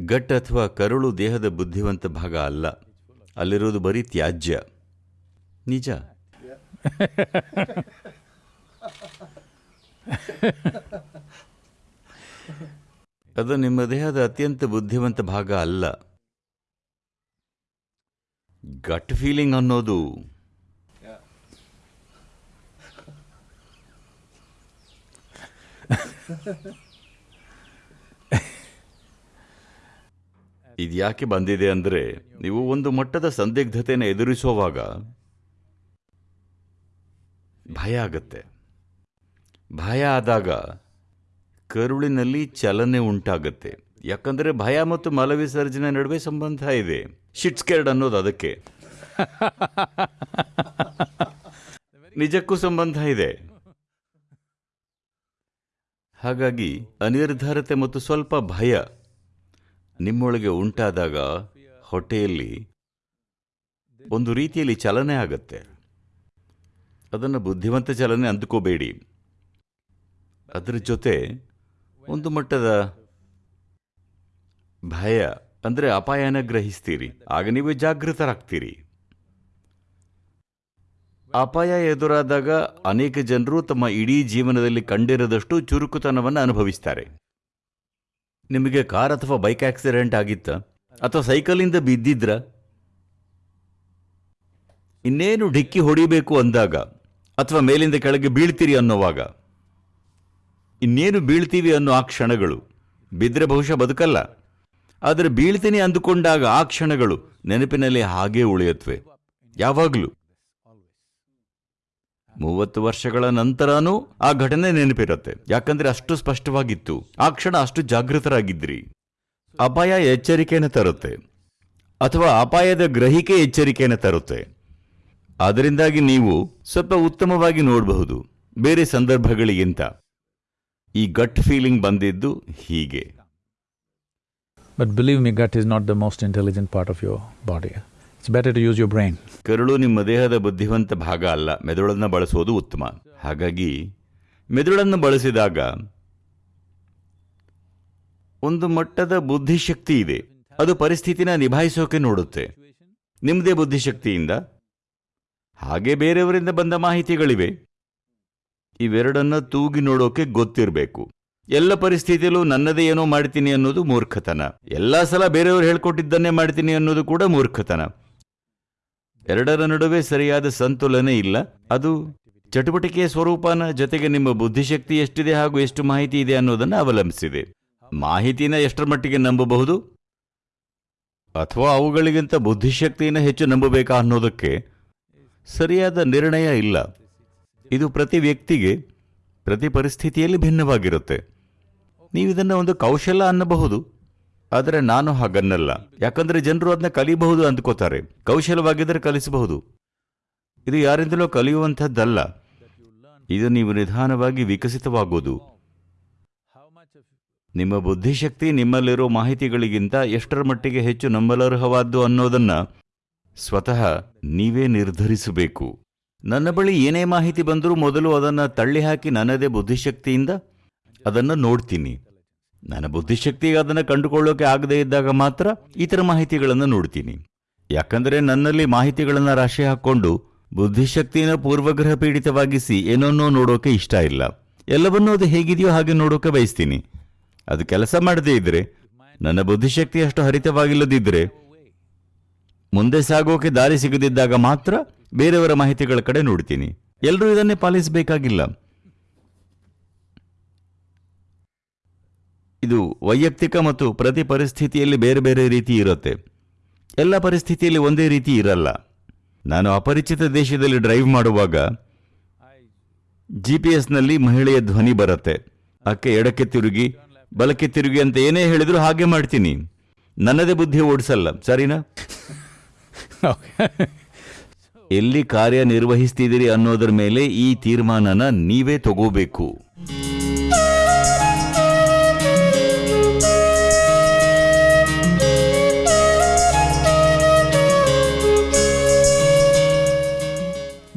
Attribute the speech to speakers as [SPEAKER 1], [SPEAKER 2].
[SPEAKER 1] ಗಟ್ ಅಥವಾ ಕರುಳು ದೇಹದ ಬುದ್ಧಿವಂತ ಭಾಗ ಅಲ್ಲ. ಅಲ್ಲಿರೋದು ಬರೀ ತ್ಯಾಜ್ಯ. ನಿಜ? ಅದು ನಿಮ್ಮ ದೇಹದ ಅತ್ಯಂತ ಬುದ್ಧಿವಂತ ಭಾಗ ಅಲ್ಲ. ಗಟ್ ಫೀಲಿಂಗ್ ಅನ್ನೋದು. ಇದ್ಯಾಕೆ ಬಂದಿದೆ ಅಂದರೆ ನೀವು ಒಂದು ಮಟ್ಟದ ಸಂದಿಗ್ಧತೆಯನ್ನು ಎದುರಿಸುವಾಗ ಭಯ ಆಗತ್ತೆ. ಭಯ ಆದಾಗ ಕರುಳಿನಲ್ಲಿ ಚಲನೆ ಉಂಟಾಗತ್ತೆ. ಯಾಕಂದರೆ ಭಯ ಮತ್ತು ಮಲವಿಸರ್ಜನೆ ನಡುವೆ ಸಂಬಂಧ ಇದೆ. ಶಿಟ್ಸ್ಕೆರ್ಡ್ ಅನ್ನೋದು ಅದಕ್ಕೆ. ನಿಜಕ್ಕೂ ಸಂಬಂಧ ಇದೆ. ಹಾಗಾಗಿ ಅನಿರ್ಧಾರತೆ ಮತ್ತು ಸ್ವಲ್ಪ ಭಯ ನಿಮ್ಮೊಳಗೆ ಉಂಟಾದಾಗ ಹೊಟ್ಟೆಯಲ್ಲಿ ಒಂದು ರೀತಿಯಲ್ಲಿ ಚಲನೆ ಆಗತ್ತೆ. ಅದನ್ನು ಬುದ್ಧಿವಂತ ಚಲನೆ ಅಂದುಕೋಬೇಡಿ. ಅದರ ಜೊತೆ ಒಂದು ಮಟ್ಟದ ಭಯ ಅಂದರೆ ಅಪಾಯನ ಗ್ರಹಿಸ್ತೀರಿ. ಆಗ ನೀವು ಜಾಗೃತರಾಗ್ತೀರಿ. ಅಪಾಯ ಎದುರಾದಾಗ ಅನೇಕ ಜನರು ತಮ್ಮ ಇಡೀ ಜೀವನದಲ್ಲಿ ಕಂಡಿರದಷ್ಟು ಚುರುಕುತನವನ್ನು ಅನುಭವಿಸ್ತಾರೆ. ನಿಮಗೆ ಕಾರ್ ಅಥವಾ ಬೈಕ್ ಆಕ್ಸಿಡೆಂಟ್ ಆಗಿತ್ತ ಅಥವಾ ಸೈಕಲಿಂದ ಬಿದ್ದಿದ್ರ? ಇನ್ನೇನು ಡಿಕ್ಕಿ ಹೊಡಿಬೇಕು ಅಂದಾಗ ಅಥವಾ ಮೇಲಿಂದ ಕೆಳಗೆ ಬೀಳ್ತೀರಿ ಅನ್ನೋವಾಗ? ಇನ್ನೇನು ಬೀಳ್ತೀವಿ ಅನ್ನೋ ಆ ಕ್ಷಣಗಳು ಬಿದ್ದರೆ ಬಹುಶಃ ಬದುಕಲ್ಲ. ಆದರೆ ಬೀಳ್ತೀನಿ ಅಂದುಕೊಂಡಾಗ ಆ ಕ್ಷಣಗಳು ನೆನಪಿನಲ್ಲಿ ಹಾಗೇ ಉಳಿಯತ್ವೆ. ಯಾವಾಗಲೂ ಮೂವತ್ತು ವರ್ಷಗಳ ನಂತರನೂ ಆ ಘಟನೆ ನೆನಪಿರುತ್ತೆ. ಯಾಕಂದ್ರೆ ಅಷ್ಟು ಸ್ಪಷ್ಟವಾಗಿತ್ತು. ಆ ಕ್ಷಣ ಅಷ್ಟು ಜಾಗೃತರಾಗಿದ್ರಿ. ಅಪಾಯ ಎಚ್ಚರಿಕೆಯನ್ನು ತರುತ್ತೆ. ಅಥವಾ ಅಪಾಯದ ಗ್ರಹಿಕೆ ಎಚ್ಚರಿಕೆಯನ್ನು ತರುತ್ತೆ. ಅದರಿಂದಾಗಿ ನೀವು ಸ್ವಲ್ಪ ಉತ್ತಮವಾಗಿ ನೋಡಬಹುದು. ಬೇರೆ ಸಂದರ್ಭಗಳಿಗಿಂತ. ಈ ಗಟ್ ಫೀಲಿಂಗ್ ಬಂದಿದ್ದು ಹೀಗೆ.
[SPEAKER 2] But believe me gut is not the most intelligent part of your body. It's better to use your brain
[SPEAKER 1] ಕರುಳು ನಿಮ್ಮ ದೇಹದ ಬುದ್ಧಿವಂತ ಭಾಗ ಅಲ್ಲ. ಮೆದುಳನ್ನು ಬಳಸುವುದು ಉತ್ತಮ. ಹಾಗಾಗಿ ಮೆದುಳನ್ನು ಬಳಸಿದಾಗ ಒಂದು ಮಟ್ಟದ ಬುದ್ಧಿಶಕ್ತಿ ಇದೆ. ಅದು ಪರಿಸ್ಥಿತಿನ ನಿಭಾಯಿಸೋಕೆ ನೋಡುತ್ತೆ. ನಿಮ್ಮದೇ ಬುದ್ಧಿಶಕ್ತಿಯಿಂದ ಹಾಗೆ ಬೇರೆಯವರಿಂದ ಬಂದ ಮಾಹಿತಿಗಳಿವೆ. ಇವೆರಡನ್ನ ತೂಗಿ ನೋಡೋಕೆ ಗೊತ್ತಿರಬೇಕು. ಎಲ್ಲ ಪರಿಸ್ಥಿತಿಯಲ್ಲೂ ನನ್ನದೇ ಏನೋ ಮಾಡ್ತೀನಿ ಅನ್ನೋದು ಮೂರ್ಖತನ. ಎಲ್ಲ ಸಲ ಬೇರೆಯವರು ಹೇಳ್ಕೊಟ್ಟಿದ್ದನ್ನೇ ಮಾಡ್ತೀನಿ ಅನ್ನೋದು ಕೂಡ ಮೂರ್ಖತನ. ಎರಡರ ನಡುವೆ ಸರಿಯಾದ ಸಂತುಲನೆ ಇಲ್ಲ. ಅದು ಚಟುವಟಿಕೆಯ ಸ್ವರೂಪನ ಜೊತೆಗೆ ನಿಮ್ಮ ಬುದ್ಧಿಶಕ್ತಿ ಎಷ್ಟಿದೆ ಹಾಗೂ ಎಷ್ಟು ಮಾಹಿತಿ ಇದೆ ಅನ್ನೋದನ್ನು ಅವಲಂಬಿಸಿದೆ. ಮಾಹಿತಿನ ಎಷ್ಟರ ಮಟ್ಟಿಗೆ ನಂಬಬಹುದು? ಅಥವಾ ಅವುಗಳಿಗಿಂತ ಬುದ್ಧಿಶಕ್ತಿಯನ್ನು ಹೆಚ್ಚು ನಂಬಬೇಕಾ ಅನ್ನೋದಕ್ಕೆ ಸರಿಯಾದ ನಿರ್ಣಯ ಇಲ್ಲ. ಇದು ಪ್ರತಿ ವ್ಯಕ್ತಿಗೆ, ಪ್ರತಿ ಪರಿಸ್ಥಿತಿಯಲ್ಲಿ ಭಿನ್ನವಾಗಿರುತ್ತೆ. ನೀವಿದನ್ನು ಒಂದು ಕೌಶಲ ಅನ್ನಬಹುದು. ಆದರೆ ನಾನು ಹಾಗನ್ನಲ್ಲ. ಯಾಕಂದ್ರೆ ಜನರು ಅದನ್ನ ಕಲಿಬಹುದು ಅಂದ್ಕೋತಾರೆ. ಕೌಶಲವಾಗಿದ್ದರೆ ಕಲಿಸಬಹುದು. ಇದು ಯಾರಿಂದಲೋ ಕಲಿಯುವಂಥದ್ದಲ್ಲ. ಇದು ನೀವು ನಿಧಾನವಾಗಿ ವಿಕಸಿತವಾಗುವುದು ನಿಮ್ಮ ಬುದ್ಧಿಶಕ್ತಿ ನಿಮ್ಮಲ್ಲಿರೋ ಮಾಹಿತಿಗಳಿಗಿಂತ ಎಷ್ಟರ ಮಟ್ಟಿಗೆ ಹೆಚ್ಚು ನಂಬಲರ್ಹವಾದ್ದು ಅನ್ನೋದನ್ನ ಸ್ವತಃ ನೀವೇ ನಿರ್ಧರಿಸಬೇಕು. ನನ್ನ ಬಳಿ ಏನೇ ಮಾಹಿತಿ ಬಂದರೂ ಮೊದಲು ಅದನ್ನು ತಳ್ಳಿ ಹಾಕಿ ನನ್ನದೇ ಬುದ್ಧಿಶಕ್ತಿಯಿಂದ ಅದನ್ನು ನೋಡ್ತೀನಿ. ನನ್ನ ಬುದ್ಧಿಶಕ್ತಿಗೆ ಅದನ್ನು ಕಂಡುಕೊಳ್ಳೋಕೆ ಆಗದೇ ಇದ್ದಾಗ ಮಾತ್ರ ಇತರ ಮಾಹಿತಿಗಳನ್ನು ನೋಡ್ತೀನಿ. ಯಾಕಂದರೆ ನನ್ನಲ್ಲಿ ಮಾಹಿತಿಗಳನ್ನು ರಾಶಿ ಹಾಕ್ಕೊಂಡು ಬುದ್ಧಿಶಕ್ತಿಯನ್ನು ಪೂರ್ವಗ್ರಹ ಪೀಡಿತವಾಗಿಸಿ ಏನನ್ನೋ ನೋಡೋಕೆ ಇಷ್ಟ ಇಲ್ಲ. ಎಲ್ಲವನ್ನೂ ಅದು ಹೇಗಿದೆಯೋ ಹಾಗೆ ನೋಡೋಕೆ ಬಯಸ್ತೀನಿ. ಅದು ಕೆಲಸ ಮಾಡದೇ ಇದ್ರೆ, ನನ್ನ ಬುದ್ಧಿಶಕ್ತಿ ಅಷ್ಟು ಹರಿತವಾಗಿಲ್ಲದಿದ್ದರೆ ಮುಂದೆ ಸಾಗೋಕೆ ದಾರಿ ಸಿಗದಿದ್ದಾಗ ಮಾತ್ರ ಬೇರೆಯವರ ಮಾಹಿತಿಗಳ ಕಡೆ ನೋಡ್ತೀನಿ. ಎಲ್ಲರೂ ಇದನ್ನೇ ಪಾಲಿಸಬೇಕಾಗಿಲ್ಲ. ಇದು ವೈಯಕ್ತಿಕ ಮತ್ತು ಪ್ರತಿ ಪರಿಸ್ಥಿತಿಯಲ್ಲಿ ಬೇರೆ ಬೇರೆ ರೀತಿ ಇರುತ್ತೆ. ಎಲ್ಲ ಪರಿಸ್ಥಿತಿಯಲ್ಲಿ ಒಂದೇ ರೀತಿ ಇರಲ್ಲ. ನಾನು ಅಪರಿಚಿತ ದೇಶದಲ್ಲಿ ಡ್ರೈವ್ ಮಾಡುವಾಗ ಜಿ ಪಿ ಎಸ್ನಲ್ಲಿ ಮಹಿಳೆಯ ಧ್ವನಿ ಬರುತ್ತೆ. ಆಕೆ ಎಡಕ್ಕೆ ತಿರುಗಿ ಬಲಕ್ಕೆ ತಿರುಗಿ ಅಂತ ಏನೇ ಹೇಳಿದ್ರು ಹಾಗೆ ಮಾಡ್ತೀನಿ. ನನ್ನದೇ ಬುದ್ಧಿ ಓಡಿಸಲ್ಲ ಸರಿನಾ? ಎಲ್ಲಿ ಕಾರ್ಯನಿರ್ವಹಿಸ್ತಿದ್ದೀರಿ ಅನ್ನೋದರ ಮೇಲೆ ಈ ತೀರ್ಮಾನನ ನೀವೇ ತಗೋಬೇಕು.